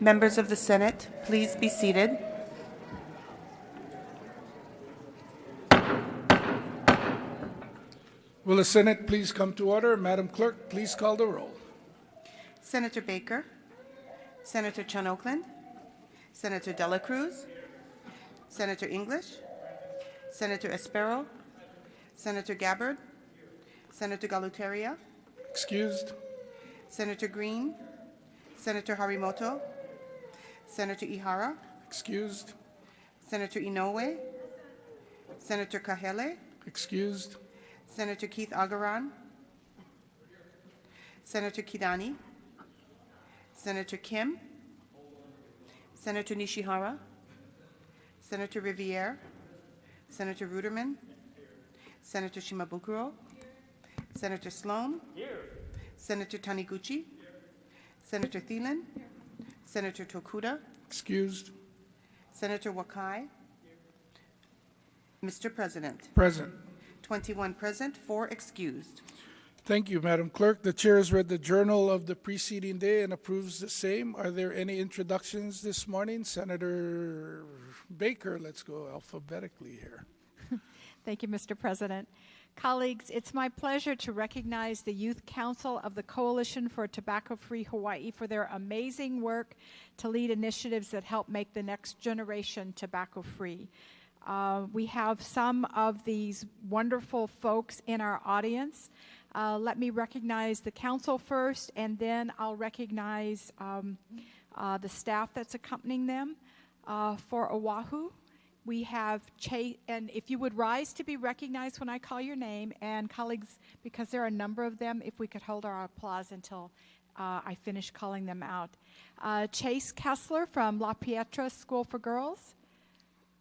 Members of the Senate, please be seated. Will the Senate please come to order? Madam Clerk, please call the roll. Senator Baker, Senator Chun Oakland, Senator Dela Cruz, Senator English, Senator Espero, Senator Gabbard, Senator Galuteria, Excused? Senator Green, Senator Harimoto, Senator Ihara, Excused? Senator Inouye, Senator Kahele, Excused? Senator Keith Agaran, Senator Kidani, Senator Kim, Senator Nishihara, Senator Riviere, Senator Ruderman, Senator Shimabukuro, Senator Slom, Senator Taniguchi, Senator Thielen, Senator Tokuda, Excused? Senator Wakai. Mr. President, Present. 21 present, 4 excused. Thank you, Madam Clerk. The chair has read the journal of the preceding day and approves the same. Are there any introductions this morning? Senator Baker, let's go alphabetically here. Thank you, Mr. President. Colleagues, it's my pleasure to recognize the Youth Council of the Coalition for Tobacco Free Hawaii for their amazing work to lead initiatives that help make the next generation tobacco free. Uh, we have some of these wonderful folks in our audience. Uh, let me recognize the council first, and then I'll recognize um, uh, the staff that's accompanying them. Uh, for Oahu, we have Chase, and if you would rise to be recognized when I call your name, and colleagues, because there are a number of them, if we could hold our applause until uh, I finish calling them out. Uh, Chase Kessler from La Pietra School for Girls,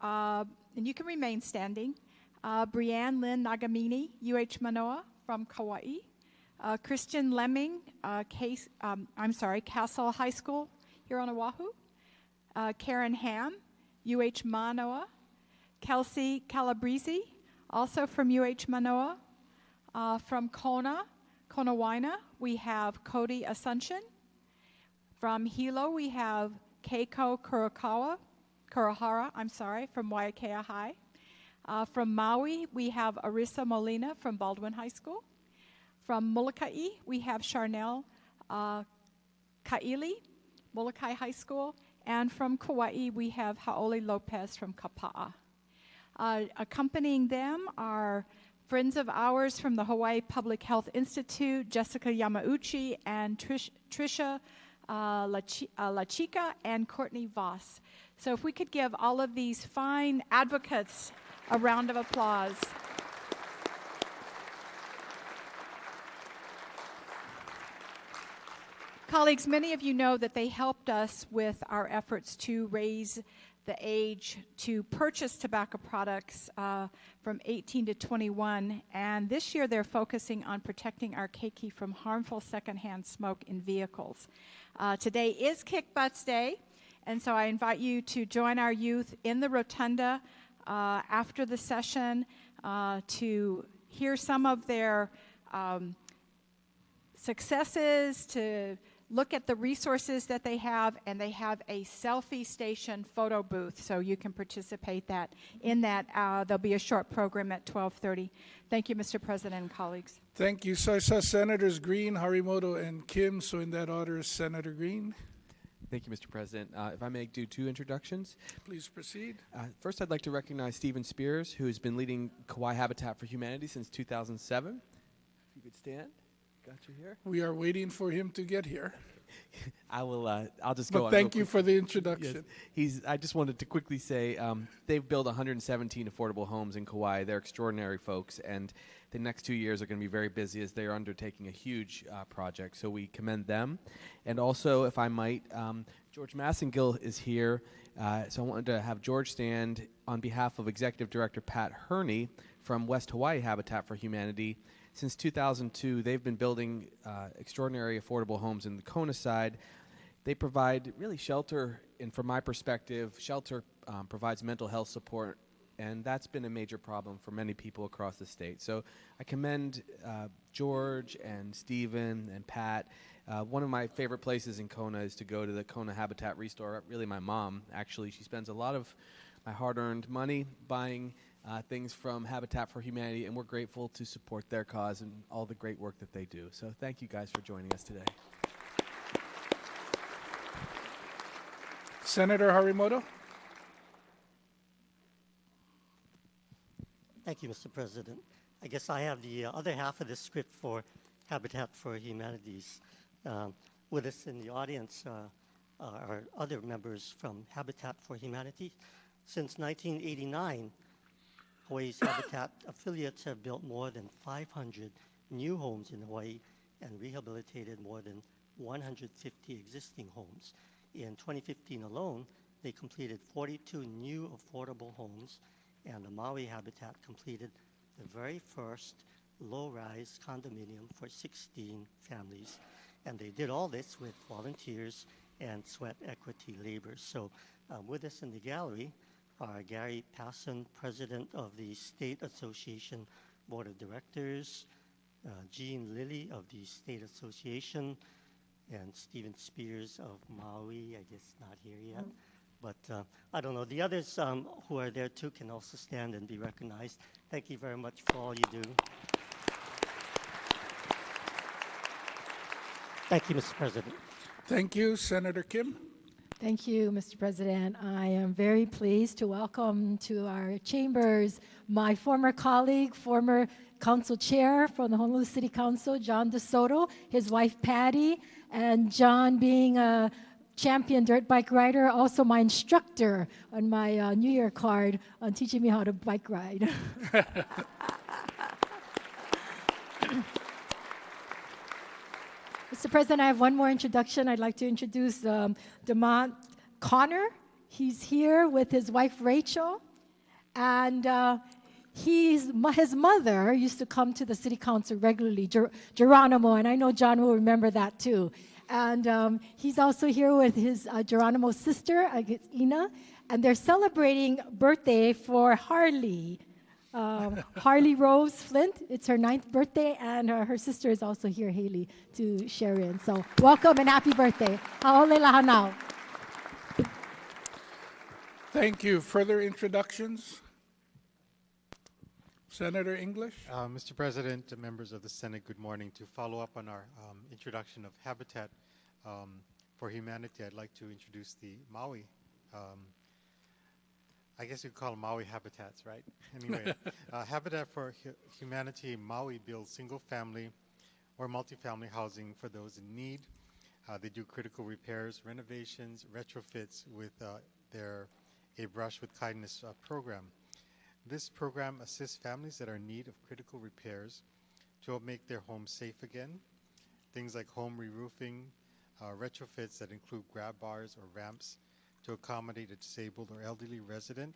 uh, and you can remain standing. Uh, Brianne Lynn Nagamini, UH Manoa from Kauai. Uh, Christian Lemming, uh, Case, um, I'm sorry, Castle High School here on Oahu. Karen Ham, UH Manoa. Kelsey Calabrese, also from UH Manoa. Uh, from Kona, Konawaena, we have Cody Assumption. From Hilo, we have Keiko Kurakawa, Kurahara, I'm sorry, from Waiakea High. Uh, from Maui, we have Arissa Molina from Baldwin High School. From Molokai, we have Charnel uh, Kaili, Molokai High School. And from Kauai, we have Haoli Lopez from Kapa'a. Uh, accompanying them are friends of ours from the Hawaii Public Health Institute, Jessica Yamauchi and Trish, Trisha uh, Lachi, uh, Lachica and Courtney Voss. So if we could give all of these fine advocates a round of applause. Colleagues, many of you know that they helped us with our efforts to raise the age to purchase tobacco products uh, from 18 to 21. And this year they're focusing on protecting our keiki from harmful secondhand smoke in vehicles. Uh, today is Kick Butts Day, and so I invite you to join our youth in the rotunda uh, after the session uh, to hear some of their um, successes, to look at the resources that they have, and they have a selfie station photo booth, so you can participate that in that. Uh, there'll be a short program at 12:30. Thank you, Mr. President and colleagues. Thank you. So I saw Senators Green, Harimoto, and Kim. So in that order, Senator Green, Thank you, Mr. President. Uh, if I may do two introductions. please proceed. Uh, first, I'd like to recognize Stephen Spears, who has been leading Kauai Habitat for Humanity since 2007. If you could stand. Got you here. We are waiting for him to get here. I will. Uh, I'll just go. But thank you quick. for the Yes. introduction. He's. I just wanted to quickly say um, they've built 117 affordable homes in Kauai. They're extraordinary folks, and the next two years are going to be very busy as they are undertaking a huge uh, project. So we commend them, and also, if I might, um, George Massengill is here. Uh, so I wanted to have George stand on behalf of Executive Director Pat Herney from West Hawaii Habitat for Humanity. Since 2002, they've been building uh, extraordinary affordable homes in the Kona side. They provide really shelter, and from my perspective, shelter um, provides mental health support, and that's been a major problem for many people across the state. So I commend uh, George and Stephen and Pat Uh, one of my favorite places in Kona is to go to the Kona Habitat Restore. Really, my mom, actually, she spends a lot of my hard earned money buying uh, things from Habitat for Humanity, and we're grateful to support their cause and all the great work that they do. So, thank you guys for joining us today. Senator Harimoto? Thank you, Mr. President. I guess I have the uh, other half of the script for Habitat for Humanities. Um, with us in the audience uh, are other members from Habitat for Humanity. Since 1989, Hawaii's Habitat affiliates have built more than 500 new homes in Hawaii and rehabilitated more than 150 existing homes. In 2015 alone, they completed 42 new affordable homes, and the Maui Habitat completed the very first low-rise condominium for 16 families. And they did all this with volunteers and sweat equity labor. So uh, with us in the gallery Gary Passon, President of the State Association Board of Directors, uh, Jean Lilly of the State Association, and Stephen Spears of Maui, I guess not here yet. But uh, I don't know. The others um, who are there too can also stand and be recognized. Thank you very much for all you do. Thank you, Mr. President. Thank you. Senator Kim? Thank you, Mr. President. I am very pleased to welcome to our chambers my former colleague, former council chair from the Honolulu City Council, John DeSoto, his wife Patty, and John being a champion dirt bike rider, also my instructor on my uh, New Year card on teaching me how to bike ride. Mr. President, I have one more introduction. I'd like to introduce um, Demont Connor. He's here with his wife Rachel, and uh, he's his mother used to come to the city council regularly, Ger- Geronimo, and I know John will remember that too. And um, he's also here with his uh, Geronimo's sister, Ina, and they're celebrating birthday for Harley um, Harley Rose Flint. It's her ninth birthday, and uh, her sister is also here, Haley, to share in. So welcome and happy birthday. Hau'oli lahanau. Thank you. Further introductions? Senator English? Uh, Mr. President, members of the Senate, good morning. To follow up on our um, introduction of Habitat um, for Humanity, I'd like to introduce the Maui. I guess you'd call them Maui habitats, right? Anyway, uh, Habitat for Hu- Humanity Maui builds single-family or multifamily housing for those in need. Uh, they do critical repairs, renovations, retrofits with uh, their A Brush with Kindness uh, program. This program assists families that are in need of critical repairs to help make their homes safe again. Things like home re-roofing, uh, retrofits that include grab bars or ramps to accommodate a disabled or elderly resident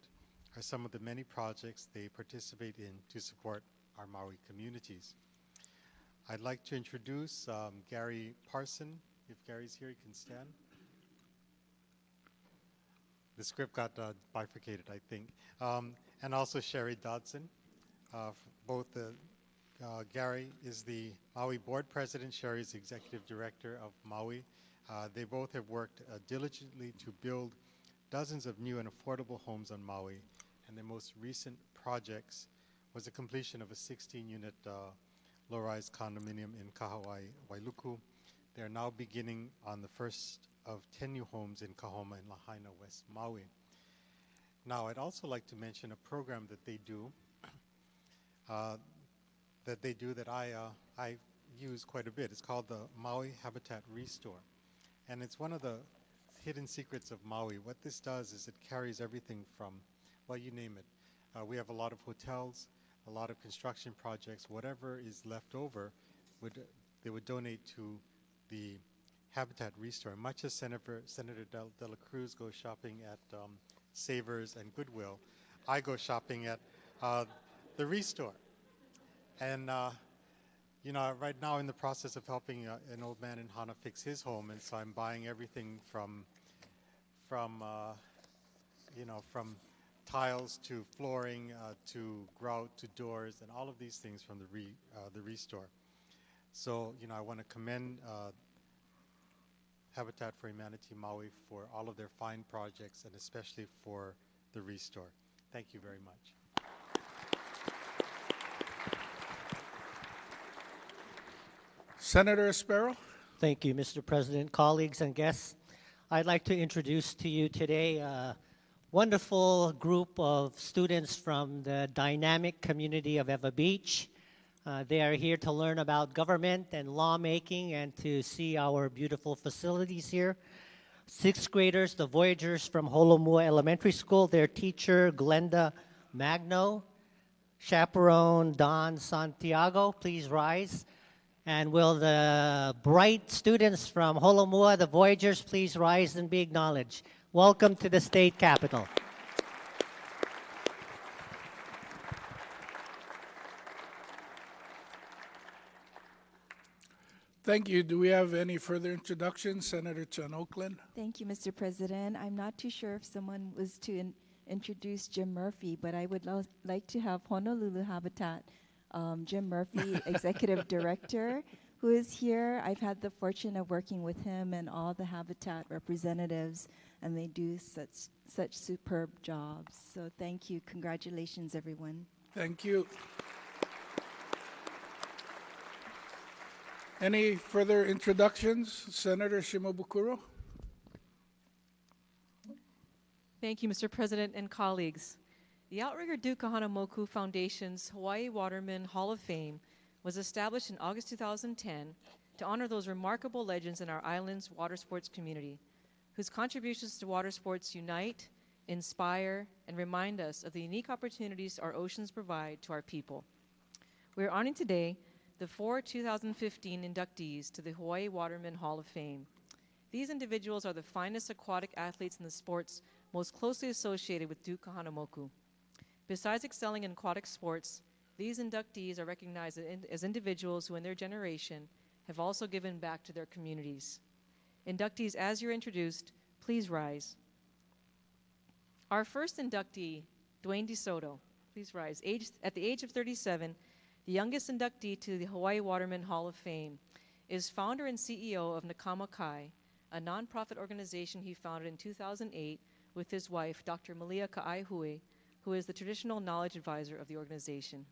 are some of the many projects they participate in to support our Maui communities. I'd like to introduce um, Gary Parson. If Gary's here, he can stand. The script got uh, bifurcated, I think. Um, and also Sherry Dodson. Uh, both the, uh, Gary is the Maui Board President, Sherry is Executive Director of Maui. Uh, they both have worked uh, diligently to build dozens of new and affordable homes on Maui. And their most recent projects was the completion of a 16-unit uh, low-rise condominium in Kahawai, Wailuku. They are now beginning on the first of 10 new homes in Kahoma and Lahaina, West Maui. Now, I'd also like to mention a program that they do, uh, that they do that I, uh, I use quite a bit. It's called the Maui Habitat Restore. And it's one of the hidden secrets of Maui. What this does is it carries everything from, well, you name it. Uh, we have a lot of hotels, a lot of construction projects. Whatever is left over, would they would donate to the Habitat Restore. Much as Senator, Senator Del, De La Cruz goes shopping at um, Savers and Goodwill, I go shopping at uh, the Restore. And uh, you know, right now in the process of helping uh, an old man in Hana fix his home, and so I'm buying everything from, from, uh, you know, from tiles to flooring uh, to grout to doors and all of these things from the re, uh, the restore. So you know, I want to commend uh, Habitat for Humanity Maui for all of their fine projects and especially for the restore. Thank you very much. Senator Espero. Thank you, Mr. President, colleagues, and guests. I'd like to introduce to you today a wonderful group of students from the dynamic community of Ewa Beach. Uh, they are here to learn about government and lawmaking and to see our beautiful facilities here. Sixth graders, the Voyagers from Holomua Elementary School, their teacher, Glenda Magno, chaperone, Don Santiago, please rise. And will the bright students from Holomua, the Voyagers, please rise and be acknowledged? Welcome to the state capitol. Thank you. Do we have any further introductions? Senator Chun Oakland. Thank you, Mr. President. I'm not too sure if someone was to in- introduce Jim Murphy, but I would like to have Honolulu Habitat um, Jim Murphy, Executive Director, who is here. I've had the fortune of working with him and all the Habitat representatives, and they do such such superb jobs. So thank you. Congratulations, everyone. Thank you. Any further introductions? Senator Shimabukuro. Thank you, Mr. President and colleagues. The Outrigger Duke Kahanamoku Foundation's Hawaii Waterman Hall of Fame was established in August 2010 to honor those remarkable legends in our island's water sports community, whose contributions to water sports unite, inspire, and remind us of the unique opportunities our oceans provide to our people. We are honoring today the four 2015 inductees to the Hawaii Waterman Hall of Fame. These individuals are the finest aquatic athletes in the sports most closely associated with Duke Kahanamoku. Besides excelling in aquatic sports, these inductees are recognized as individuals who, in their generation, have also given back to their communities. Inductees, as you're introduced, please rise. Our first inductee, Duane DeSoto, please rise. At the age of 37, the youngest inductee to the Hawaii Waterman Hall of Fame, is founder and CEO of Na Kama Kai, a nonprofit organization he founded in 2008 with his wife, Dr. Malia Ka'aihui, who is the traditional knowledge advisor of the organization.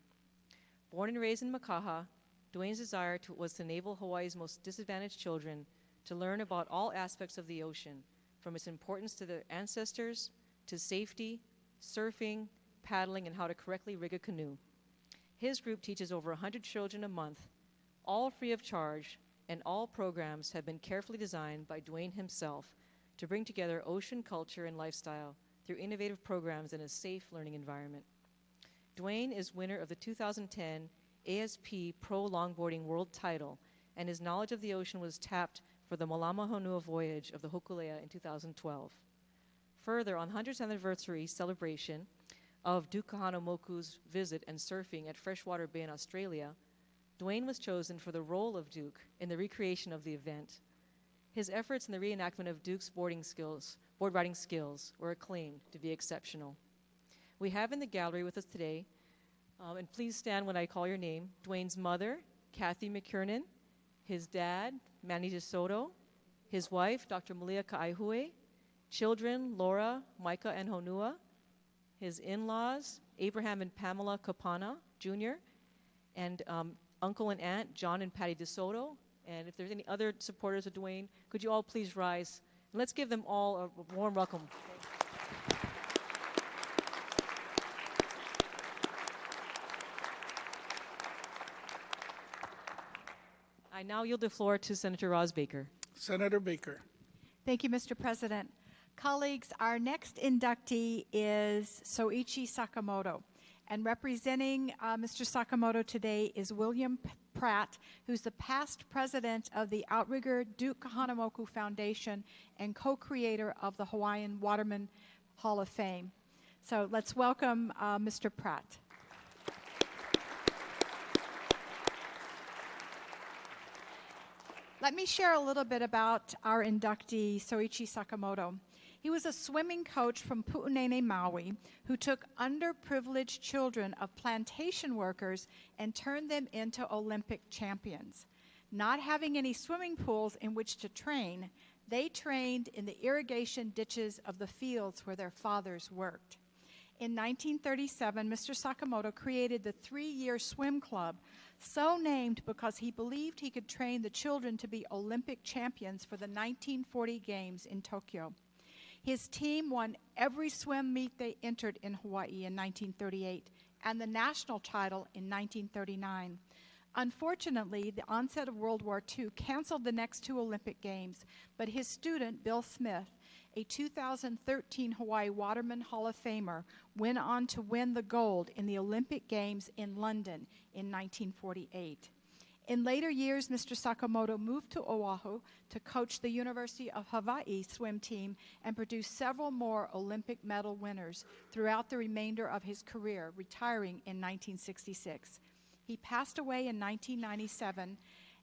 Born and raised in Makaha, Duane's desire to, was to enable Hawaii's most disadvantaged children to learn about all aspects of the ocean, from its importance to their ancestors, to safety, surfing, paddling, and how to correctly rig a canoe. His group teaches over 100 children a month, all free of charge, and all programs have been carefully designed by Duane himself to bring together ocean culture and lifestyle through innovative programs in a safe learning environment. Duane is winner of the 2010 ASP Pro Longboarding World title, and his knowledge of the ocean was tapped for the Malama Honua voyage of the Hokulea in 2012. Further, on 100th anniversary celebration of Duke Kahanamoku's visit and surfing at Freshwater Bay in Australia, Duane was chosen for the role of Duke in the recreation of the event. His efforts in the reenactment of Duke's boarding skills, board riding skills were acclaimed to be exceptional. We have in the gallery with us today, um, and please stand when I call your name, Duane's mother, Kathy McKiernan, his dad, Manny DeSoto, his wife, Dr. Malia Ka'aihui, children, Laura, Micah, and Honua, his in-laws, Abraham and Pamela Kapana Jr., and um, uncle and aunt, John and Patty DeSoto. And if there's any other supporters of Duane, could you all please rise? And let's give them all a warm welcome. I now yield the floor to Senator Roz Baker. Senator Baker. Thank you, Mr. President. Colleagues, our next inductee is Soichi Sakamoto. And representing uh, Mr. Sakamoto today is William Pratt, who's the past president of the Outrigger Duke Kahanamoku Foundation and co creator of the Hawaiian Waterman Hall of Fame. So let's welcome uh, Mr. Pratt. Let me share a little bit about our inductee, Soichi Sakamoto. He was a swimming coach from Pu'unene, Maui, who took underprivileged children of plantation workers and turned them into Olympic champions. Not having any swimming pools in which to train, They trained in the irrigation ditches of the fields where their fathers worked. In 1937, Mr. Sakamoto created the three year swim club, so named because he believed he could train the children to be Olympic champions for the 1940 Games in Tokyo. His team won every swim meet they entered in Hawaii in 1938 and the national title in 1939. Unfortunately, the onset of World War II canceled the next two Olympic Games, but his student, Bill Smith, a 2013 Hawaii Waterman Hall of Famer, went on to win the gold in the Olympic Games in London in 1948. In later years, Mr. Sakamoto moved to Oahu to coach the University of Hawaii swim team and produce several more Olympic medal winners throughout the remainder of his career, retiring in 1966. He passed away in 1997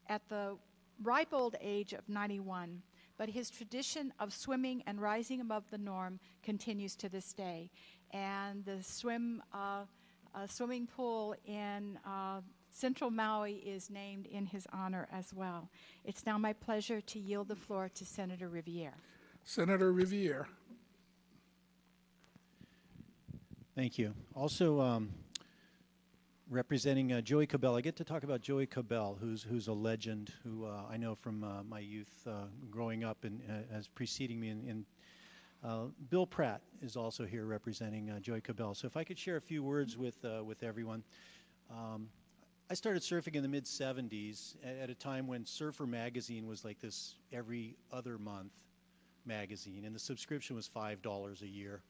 at the ripe old age of 91, but his tradition of swimming and rising above the norm continues to this day. And the swim, uh, uh, swimming pool in uh, Central Maui is named in his honor as well. It's now my pleasure to yield the floor to Senator Riviere. Senator Riviere. Thank you. Also, um, representing uh, Joey Cabell, I get to talk about Joey Cabell, who's who's a legend, who uh, I know from uh, my youth, uh, growing up, and uh, as preceding me. In, in uh, Bill Pratt is also here representing uh, Joey Cabell. So, if I could share a few words with uh, with everyone. Um, I started surfing in the mid 70s at, a time when Surfer Magazine was like this every other month magazine, and the subscription was $5 a year.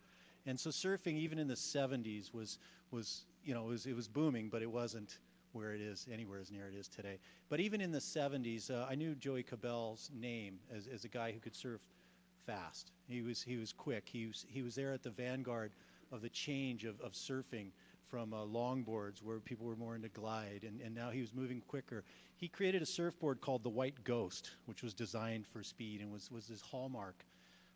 And so surfing, even in the 70s, was, was you know, it was, it was booming, but it wasn't where it is, anywhere as near it is today. But even in the 70s, uh, I knew Joey Cabell's name as, as a guy who could surf fast. He was, he was quick. He was, he was there at the vanguard of the change of, of surfing from uh, longboards where people were more into glide, and, and now he was moving quicker. He created a surfboard called the White Ghost, which was designed for speed and was, was his hallmark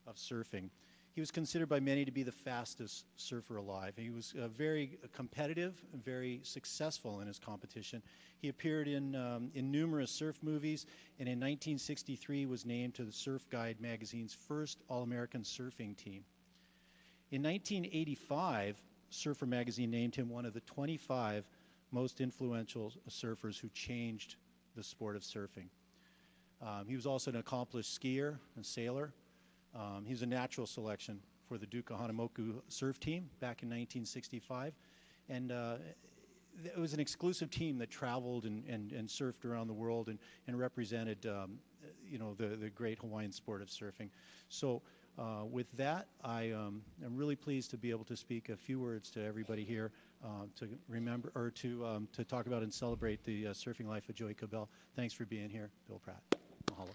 of surfing. He was considered by many to be the fastest surfer alive. He was uh, very competitive, very successful in his competition. He appeared in, um, in numerous surf movies, and in 1963 was named to the Surf Guide magazine's first All-American surfing team. In 1985, Surfer magazine named him one of the 25 most influential surfers who changed the sport of surfing. Um, he was also an accomplished skier and sailor. Um, he was a natural selection for the Duke Kahanamoku surf team back in 1965. And uh, it was an exclusive team that traveled and, and, and surfed around the world and, and represented, um, you know, the, the great Hawaiian sport of surfing. So uh, with that, I um, am really pleased to be able to speak a few words to everybody here uh, to remember or to, um, to talk about and celebrate the uh, surfing life of Joey Cabell. Thanks for being here, Bill Pratt. Mahalo.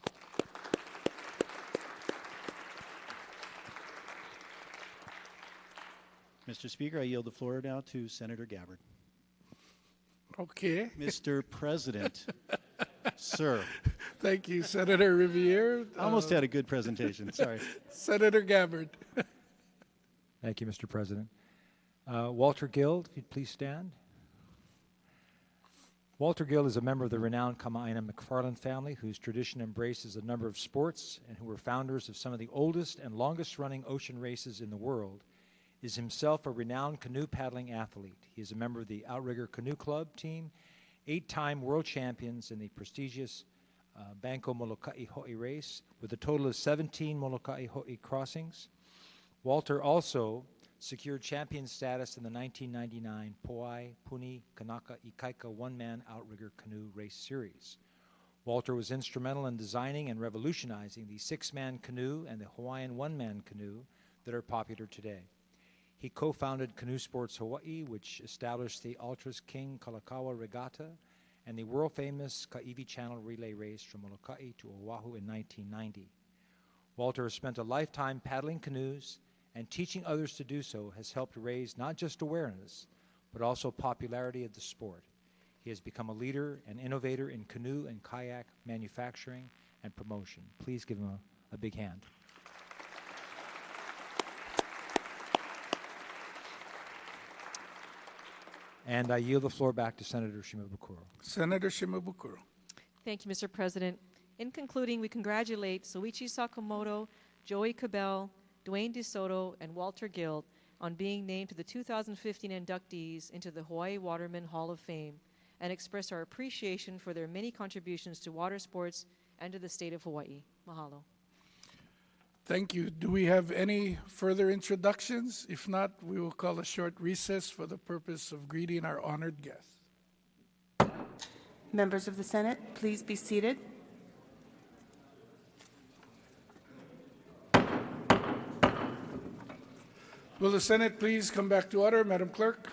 Mr. Speaker, I yield the floor now to Senator Gabbard. Okay. Mr. President, sir, Thank you, Senator Riviere. I almost Uh, had a good presentation. Sorry. Senator Gabbard. Thank you, Mr. President. Uh, Walter Guild, if you'd please stand. Walter Guild is a member of the renowned Kama'aina McFarland family, whose tradition embraces a number of sports and who were founders of some of the oldest and longest running ocean races in the world. Is himself a renowned canoe paddling athlete. He is a member of the Outrigger Canoe Club team, eight time world champions in the prestigious uh, Bankoh Molokai Hoe race, with a total of 17 Molokai Hoe crossings. Walter also secured champion status in the 1999 Poai Puni Kanaka Ikaika one man outrigger canoe race series. Walter was instrumental in designing and revolutionizing the six man canoe and the Hawaiian one man canoe that are popular today. He co founded Canoe Sports Hawaii, which established the Ultras King Kalakaua Regatta and the world famous Kaiwi Channel relay race from Molokai to Oahu in 1990. Walter has spent a lifetime paddling canoes, and teaching others to do so has helped raise not just awareness, but also popularity of the sport. He has become a leader and innovator in canoe and kayak manufacturing and promotion. Please give him a, a big hand. And I yield the floor back to Senator Shimabukuro. Senator Shimabukuro. Thank you, Mr. President. In concluding, we congratulate Soichi Sakamoto, Joey Cabell, Duane DeSoto, and Walter Guild on being named to the 2015 inductees into the Hawaii Waterman Hall of Fame and express our appreciation for their many contributions to water sports and to the state of Hawaii. Mahalo. Thank you. Do we have any further introductions? If not, we will call a short recess for the purpose of greeting our honored guests. Members of the Senate, please be seated. Will the Senate please come back to order? Madam Clerk?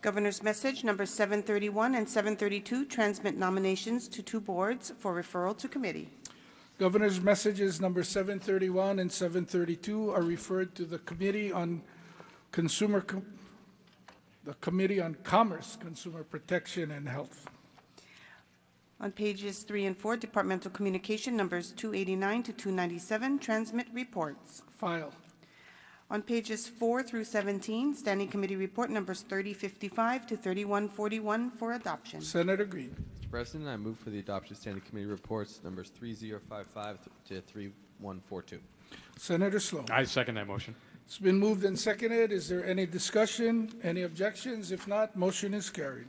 Governor's message number 731 and 732 transmit nominations to two boards for referral to committee. Governor's messages number 731 and 732 are referred to the Committee on Consumer, Com- the Committee on Commerce, Consumer Protection, and Health. On pages 3 and 4, departmental communication numbers 289 to 297 transmit reports. File. On pages 4 through 17, standing committee report numbers 3055 to 3141 for adoption. Senator Green. Mr. President, I move for the adoption of standing committee reports numbers 3055 to 3142. Senator Slom. I second that motion. It's been moved and seconded. Is there any discussion, any objections? If not, motion is carried.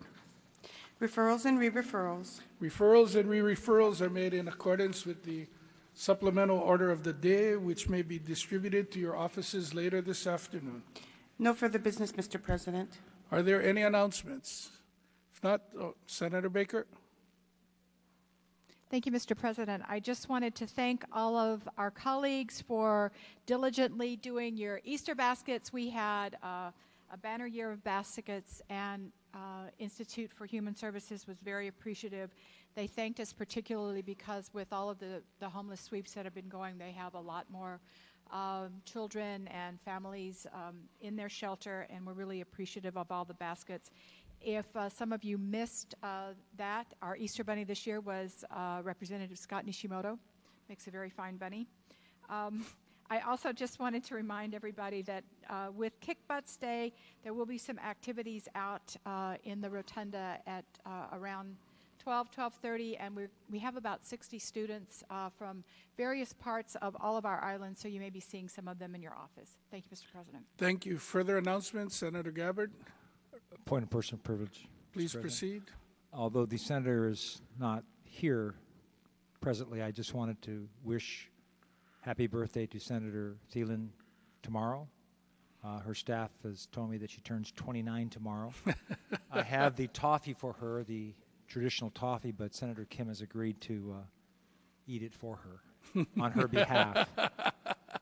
Referrals and re-referrals. Referrals and re-referrals are made in accordance with the supplemental order of the day, which may be distributed to your offices later this afternoon. No further business, Mr. President. Are there any announcements? If not, oh, Senator Baker? Thank you, Mr. President. I just wanted to thank all of our colleagues for diligently doing your Easter baskets. We had uh, a banner year of baskets, and uh, Institute for Human Services was very appreciative. They thanked us particularly because with all of the, the homeless sweeps that have been going, they have a lot more um, children and families um, in their shelter, and we're really appreciative of all the baskets. If uh, some of you missed uh, that, our Easter bunny this year was uh, Representative Scott Nishimoto. Makes a very fine bunny. Um, I also just wanted to remind everybody that uh, with Kick Butts Day, there will be some activities out uh, in the rotunda at uh, around 12, 12:30, and we we have about 60 students uh, from various parts of all of our islands, so you may be seeing some of them in your office. Thank you, Mr. President. Thank you. Further announcements, Senator Gabbard? Point of personal privilege. Please proceed. Although the senator is not here presently, I just wanted to wish happy birthday to Senator Thielen tomorrow. Uh, her staff has told me that she turns 29 tomorrow. I have the toffee for her, the traditional toffee, but Senator Kim has agreed to uh, eat it for her on her behalf.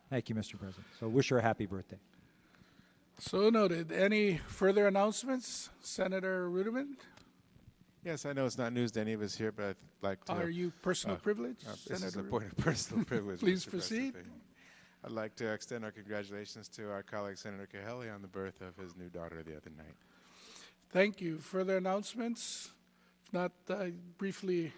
Thank you, Mr. President. So wish her a happy birthday. So noted. Any further announcements? Senator Ruderman? Yes, I know it's not news to any of us here, but I'd like to. Are you personal uh, privilege? uh, This is a point of personal privilege. Please Mr. proceed. President. I'd like to extend our congratulations to our colleague Senator Kahele on the birth of his new daughter the other night. Thank you. Further announcements? If not, I briefly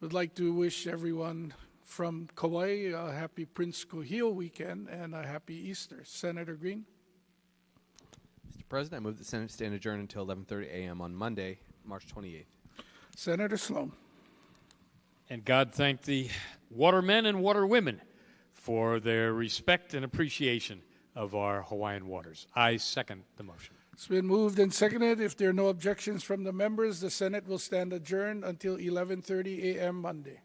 would like to wish everyone from Kauai a happy Prince Kuhio weekend and a happy Easter. Senator Green? Mr. President, I move the Senate stand adjourned until 11:30 a.m. on Monday, March 28th. Senator Slom? And God thank the watermen and waterwomen for their respect and appreciation of our Hawaiian waters. I second the motion. It's been moved and seconded. If there are no objections from the members, the Senate will stand adjourned until 11:30 a.m. Monday.